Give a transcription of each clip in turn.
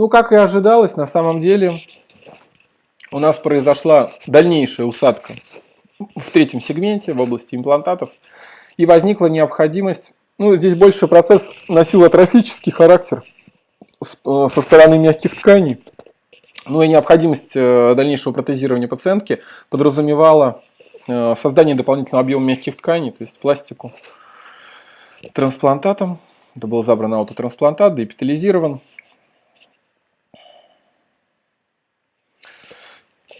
Ну, как и ожидалось, на самом деле у нас произошла дальнейшая усадка в третьем сегменте в области имплантатов. И возникла необходимость, ну, здесь больше процесс носил атрофический характер э, со стороны мягких тканей. Ну и необходимость э, дальнейшего протезирования пациентки подразумевала э, создание дополнительного объема мягких тканей, то есть пластику трансплантатом. Это был забран аутотрансплантат, деэпитализирован.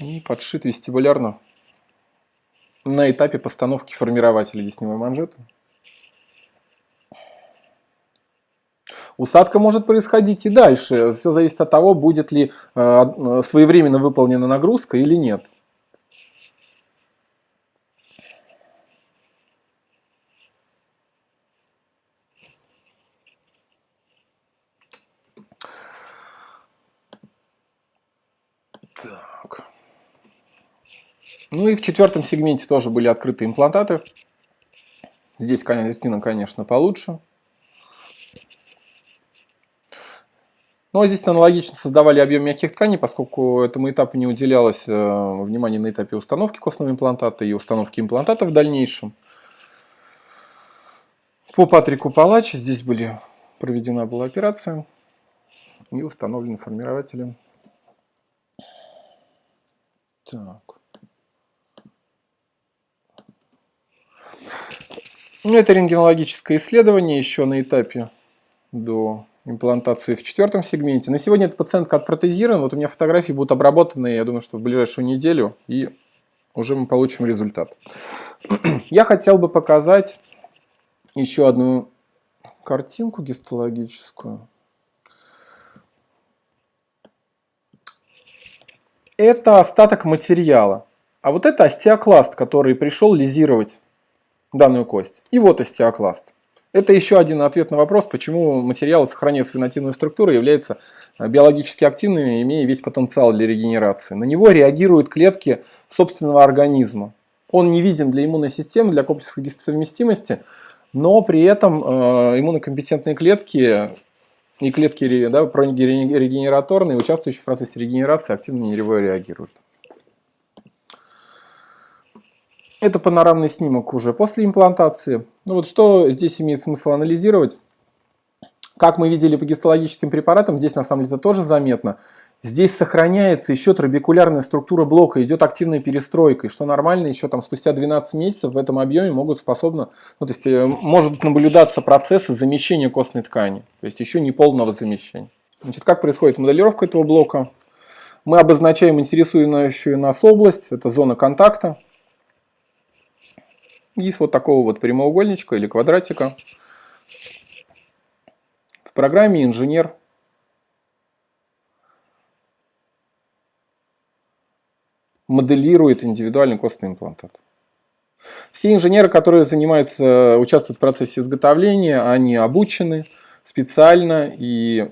И подшит вестибулярно на этапе постановки формирователя десневой манжеты. Усадка может происходить и дальше. Все зависит от того, будет ли э, своевременно выполнена нагрузка или нет. Так. Ну и в четвертом сегменте тоже были открыты имплантаты. Здесь картина, конечно, получше. Ну а здесь аналогично создавали объем мягких тканей, поскольку этому этапу не уделялось э, внимания на этапе установки костного имплантата и установки имплантата в дальнейшем. По Патрику Палач здесь были проведена была операция и установлены формирователи. Так. Ну, это рентгенологическое исследование еще на этапе до имплантации в четвертом сегменте. На сегодня эта пациентка отпротезирована. Вот у меня фотографии будут обработаны, я думаю, что в ближайшую неделю, и уже мы получим результат. Я хотел бы показать еще одну картинку гистологическую. Это остаток материала. А вот это остеокласт, который пришел лизировать данную кость. И вот остеокласт. Это еще один ответ на вопрос, почему материалы, сохраняя свою нативную структуру, являются э, биологически активными, имея весь потенциал для регенерации. На него реагируют клетки собственного организма. Он не виден для иммунной системы, для комплексной гистосовместимости, но при этом э, иммунокомпетентные клетки и клетки да, регенераторные, участвующие в процессе регенерации, активно на него реагируют. Это панорамный снимок уже после имплантации. Ну вот что здесь имеет смысл анализировать? Как мы видели по гистологическим препаратам, здесь на самом деле это тоже заметно. Здесь сохраняется еще трабекулярная структура блока, идет активная перестройка, и что нормально, еще там спустя 12 месяцев в этом объеме могут способно, ну то есть э, может наблюдаться процессы замещения костной ткани, то есть еще не полного замещения. Значит, как происходит моделировка этого блока? Мы обозначаем интересующую нас область, это зона контакта из вот такого вот прямоугольничка или квадратика в программе инженер моделирует индивидуальный костный имплантат. Все инженеры, которые занимаются, участвуют в процессе изготовления, они обучены специально и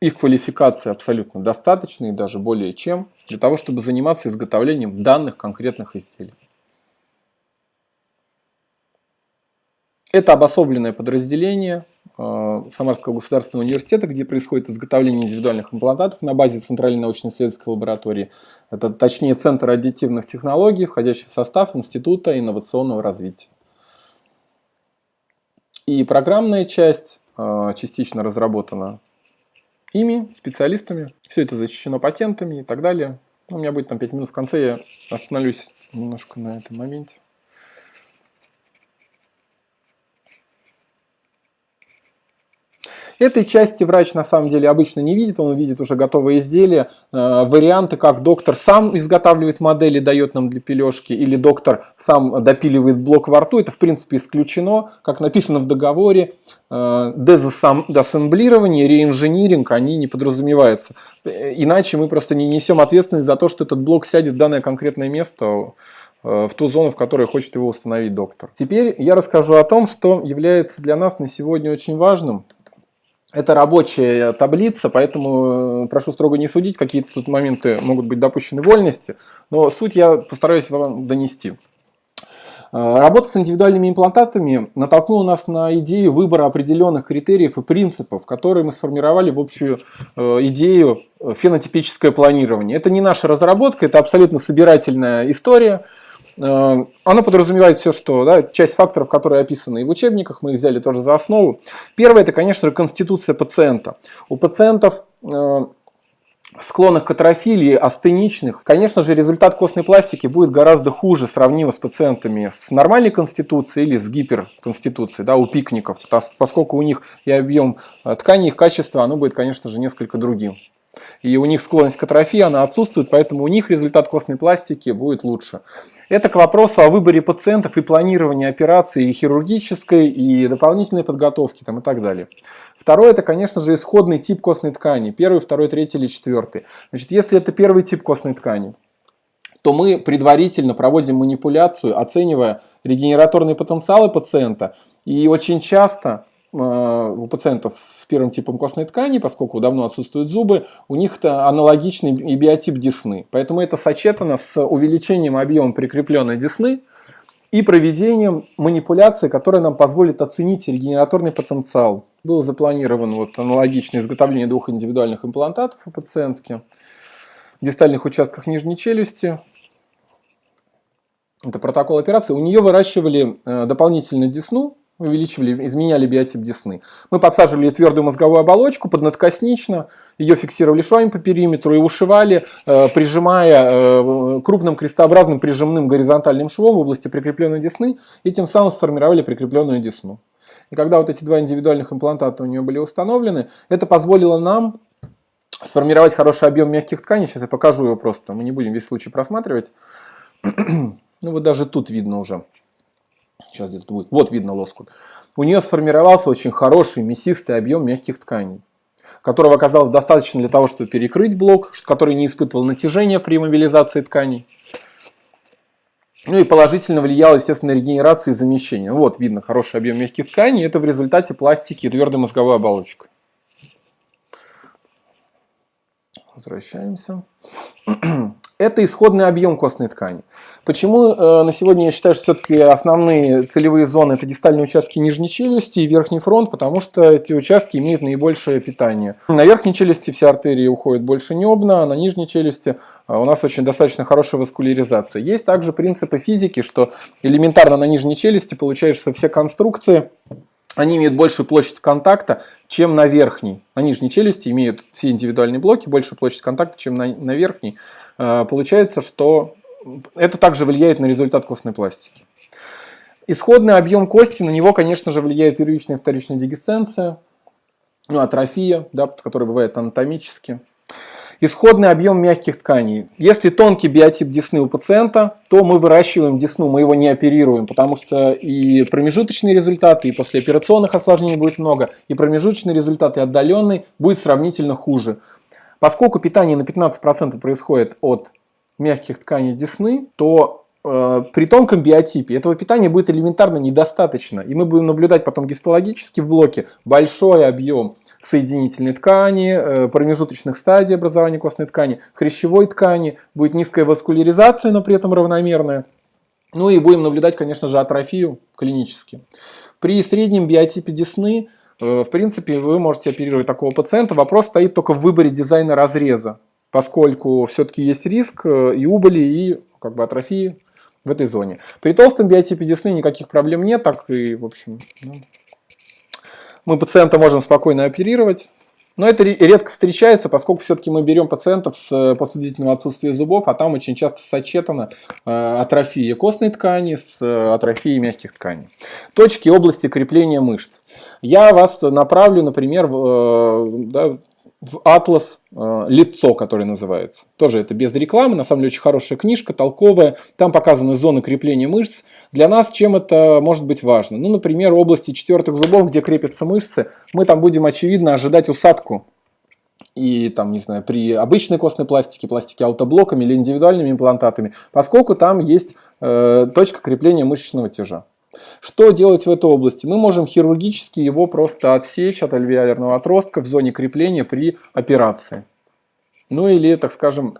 их квалификация абсолютно достаточна и даже более чем для того, чтобы заниматься изготовлением данных конкретных изделий. Это обособленное подразделение э, Самарского государственного университета, где происходит изготовление индивидуальных имплантатов на базе Центральной научно-исследовательской лаборатории. Это точнее Центр аддитивных технологий, входящий в состав Института инновационного развития. И программная часть э, частично разработана ими, специалистами. Все это защищено патентами и так далее. У меня будет там 5 минут в конце, я остановлюсь немножко на этом моменте. Этой части врач на самом деле обычно не видит, он видит уже готовые изделия, э, варианты, как доктор сам изготавливает модели, дает нам для пележки, или доктор сам допиливает блок во рту, это в принципе исключено, как написано в договоре, э, дезассемблирование, реинжиниринг, они не подразумеваются. Иначе мы просто не несем ответственность за то, что этот блок сядет в данное конкретное место, э, в ту зону, в которой хочет его установить доктор. Теперь я расскажу о том, что является для нас на сегодня очень важным. Это рабочая таблица, поэтому э, прошу строго не судить, какие-то тут моменты могут быть допущены вольности, но суть я постараюсь вам донести. Э, работа с индивидуальными имплантатами натолкнула нас на идею выбора определенных критериев и принципов, которые мы сформировали в общую э, идею фенотипическое планирование. Это не наша разработка, это абсолютно собирательная история. Э, Она подразумевает все, что да, часть факторов, которые описаны и в учебниках, мы их взяли тоже за основу. Первое, это, конечно конституция пациента. У пациентов склонных к атрофии астеничных, конечно же, результат костной пластики будет гораздо хуже, сравнимо с пациентами с нормальной конституцией или с гиперконституцией, да, у пикников, поскольку у них и объем э, ткани, их качество, оно будет, конечно же, несколько другим. И у них склонность к атрофии, она отсутствует, поэтому у них результат костной пластики будет лучше. Это к вопросу о выборе пациентов и планировании операции и хирургической, и дополнительной подготовки там, и так далее. Второе, это, конечно же, исходный тип костной ткани. Первый, второй, третий или четвертый. Значит, если это первый тип костной ткани, то мы предварительно проводим манипуляцию, оценивая регенераторные потенциалы пациента. И очень часто у пациентов с первым типом костной ткани, поскольку давно отсутствуют зубы, у них это аналогичный и биотип десны. Поэтому это сочетано с увеличением объема прикрепленной десны и проведением манипуляции, которая нам позволит оценить регенераторный потенциал было запланировано вот аналогичное изготовление двух индивидуальных имплантатов у пациентки в дистальных участках нижней челюсти. Это протокол операции. У нее выращивали э, дополнительно десну, увеличивали, изменяли биотип десны. Мы подсаживали твердую мозговую оболочку поднадкоснично, ее фиксировали швами по периметру и ушивали, э, прижимая э, крупным крестообразным прижимным горизонтальным швом в области прикрепленной десны, и тем самым сформировали прикрепленную десну. И когда вот эти два индивидуальных имплантата у нее были установлены, это позволило нам сформировать хороший объем мягких тканей. Сейчас я покажу его просто, мы не будем весь случай просматривать. ну вот даже тут видно уже. Сейчас где-то будет. Вот видно лоскут. У нее сформировался очень хороший мясистый объем мягких тканей которого оказалось достаточно для того, чтобы перекрыть блок, который не испытывал натяжения при мобилизации тканей. Ну и положительно влиял, естественно, на регенерацию и замещение. Ну вот видно хороший объем мягких тканей. Это в результате пластики и твердой мозговой оболочкой. Возвращаемся. Это исходный объем костной ткани. Почему э, на сегодня я считаю, что все-таки основные целевые зоны это дистальные участки нижней челюсти и верхний фронт, потому что эти участки имеют наибольшее питание. На верхней челюсти все артерии уходят больше небно, а на нижней челюсти э, у нас очень достаточно хорошая васкуляризация. Есть также принципы физики, что элементарно на нижней челюсти получаются все конструкции, они имеют большую площадь контакта, чем на верхней. На нижней челюсти имеют все индивидуальные блоки большую площадь контакта, чем на, на верхней. Э, получается, что это также влияет на результат костной пластики. Исходный объем кости, на него, конечно же, влияет первичная и вторичная дегесценция, ну, атрофия, да, которая бывает анатомически. Исходный объем мягких тканей. Если тонкий биотип десны у пациента, то мы выращиваем десну, мы его не оперируем, потому что и промежуточные результаты, и послеоперационных осложнений будет много, и промежуточный результат, и отдаленный будет сравнительно хуже. Поскольку питание на 15% происходит от мягких тканей десны, то э, при тонком биотипе этого питания будет элементарно недостаточно. И мы будем наблюдать потом гистологически в блоке большой объем соединительной ткани, э, промежуточных стадий образования костной ткани, хрящевой ткани, будет низкая васкуляризация, но при этом равномерная. Ну и будем наблюдать, конечно же, атрофию клинически. При среднем биотипе десны в принципе, вы можете оперировать такого пациента. Вопрос стоит только в выборе дизайна разреза, поскольку все-таки есть риск э, и убыли, и как бы атрофии в этой зоне. При толстом биотипе десны никаких проблем нет, так и, в общем, ну, мы пациента можем спокойно оперировать. Но это редко встречается, поскольку все-таки мы берем пациентов с э, после длительного отсутствия зубов, а там очень часто сочетана э, атрофия костной ткани с э, атрофией мягких тканей. Точки области крепления мышц. Я вас направлю, например, в, да, в атлас лицо, который называется. Тоже это без рекламы, на самом деле очень хорошая книжка, толковая. Там показаны зоны крепления мышц. Для нас чем это может быть важно? Ну, например, области четвертых зубов, где крепятся мышцы, мы там будем, очевидно, ожидать усадку. И там, не знаю, при обычной костной пластике, пластике аутоблоками или индивидуальными имплантатами, поскольку там есть э, точка крепления мышечного тяжа. Что делать в этой области? Мы можем хирургически его просто отсечь от альвеолярного отростка в зоне крепления при операции. Ну или, так скажем,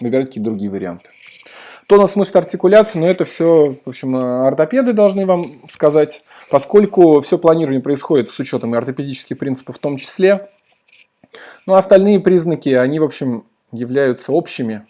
выбирать какие-то другие варианты. Тонус мышц артикуляции, но это все, в общем, ортопеды должны вам сказать, поскольку все планирование происходит с учетом и ортопедических принципов в том числе. Ну, остальные признаки, они, в общем, являются общими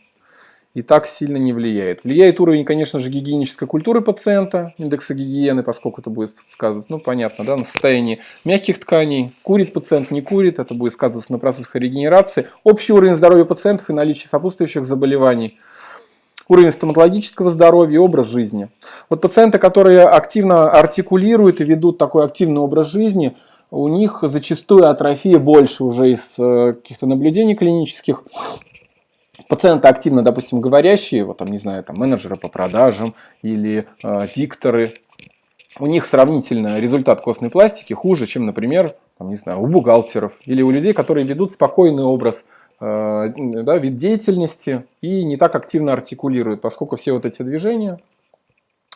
и так сильно не влияет. Влияет уровень, конечно же, гигиенической культуры пациента, индекса гигиены, поскольку это будет сказываться, ну, понятно, да, на состоянии мягких тканей. Курит пациент, не курит, это будет сказываться на процессах регенерации. Общий уровень здоровья пациентов и наличие сопутствующих заболеваний – уровень стоматологического здоровья и образ жизни. Вот пациенты, которые активно артикулируют и ведут такой активный образ жизни, у них зачастую атрофия больше уже из э, каких-то наблюдений клинических. Пациенты активно, допустим, говорящие, вот там, не знаю, там менеджеры по продажам или э, дикторы, у них сравнительно результат костной пластики хуже, чем, например, там, не знаю, у бухгалтеров или у людей, которые ведут спокойный образ Э, да, вид деятельности и не так активно артикулирует, поскольку все вот эти движения,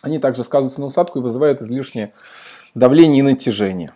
они также сказываются на усадку и вызывают излишнее давление и натяжение.